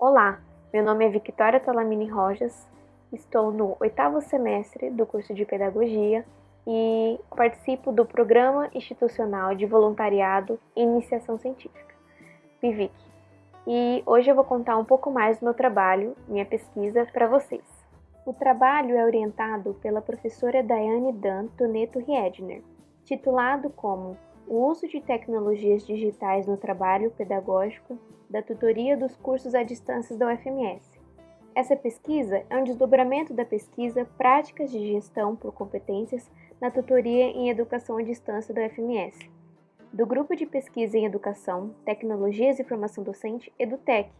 Olá, meu nome é Victoria Talamini Rojas, estou no oitavo semestre do curso de Pedagogia e participo do Programa Institucional de Voluntariado e Iniciação Científica, PIVIC. E hoje eu vou contar um pouco mais do meu trabalho, minha pesquisa, para vocês. O trabalho é orientado pela professora Daiane Dan Toneto Riedner, titulado como O uso de tecnologias digitais no trabalho pedagógico da tutoria dos cursos à distância da UFMS. Essa pesquisa é um desdobramento da pesquisa Práticas de Gestão por Competências na Tutoria em Educação à Distância da UFMS, do Grupo de Pesquisa em Educação, Tecnologias e Formação Docente EduTech,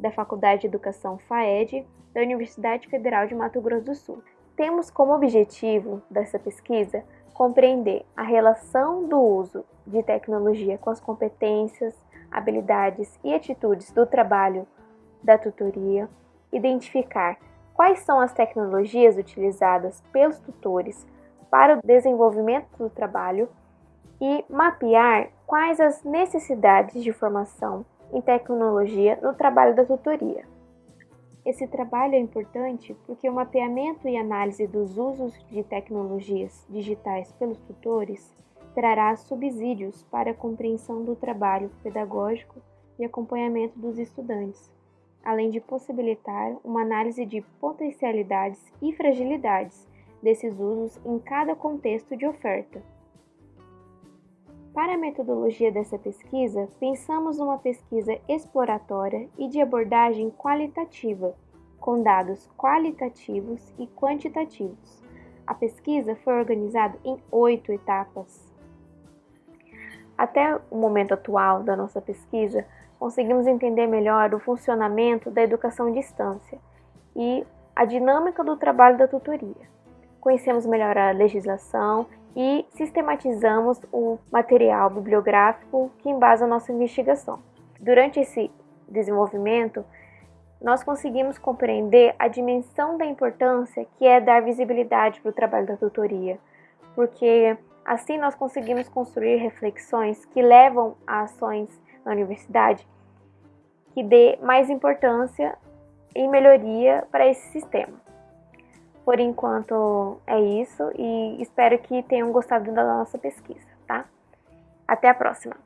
da Faculdade de Educação FAED, da Universidade Federal de Mato Grosso do Sul. Temos como objetivo dessa pesquisa compreender a relação do uso de tecnologia com as competências, habilidades e atitudes do trabalho da tutoria, identificar quais são as tecnologias utilizadas pelos tutores para o desenvolvimento do trabalho e mapear quais as necessidades de formação em tecnologia no trabalho da tutoria. Esse trabalho é importante porque o mapeamento e análise dos usos de tecnologias digitais pelos tutores trará subsídios para a compreensão do trabalho pedagógico e acompanhamento dos estudantes, além de possibilitar uma análise de potencialidades e fragilidades desses usos em cada contexto de oferta. Para a metodologia dessa pesquisa, pensamos numa pesquisa exploratória e de abordagem qualitativa, com dados qualitativos e quantitativos. A pesquisa foi organizada em oito etapas. Até o momento atual da nossa pesquisa, conseguimos entender melhor o funcionamento da educação à distância e a dinâmica do trabalho da tutoria. Conhecemos melhor a legislação e sistematizamos o material bibliográfico que embasa nossa investigação. Durante esse desenvolvimento, nós conseguimos compreender a dimensão da importância que é dar visibilidade para o trabalho da tutoria, porque Assim, nós conseguimos construir reflexões que levam a ações na universidade que dê mais importância e melhoria para esse sistema. Por enquanto é isso e espero que tenham gostado da nossa pesquisa, tá? Até a próxima!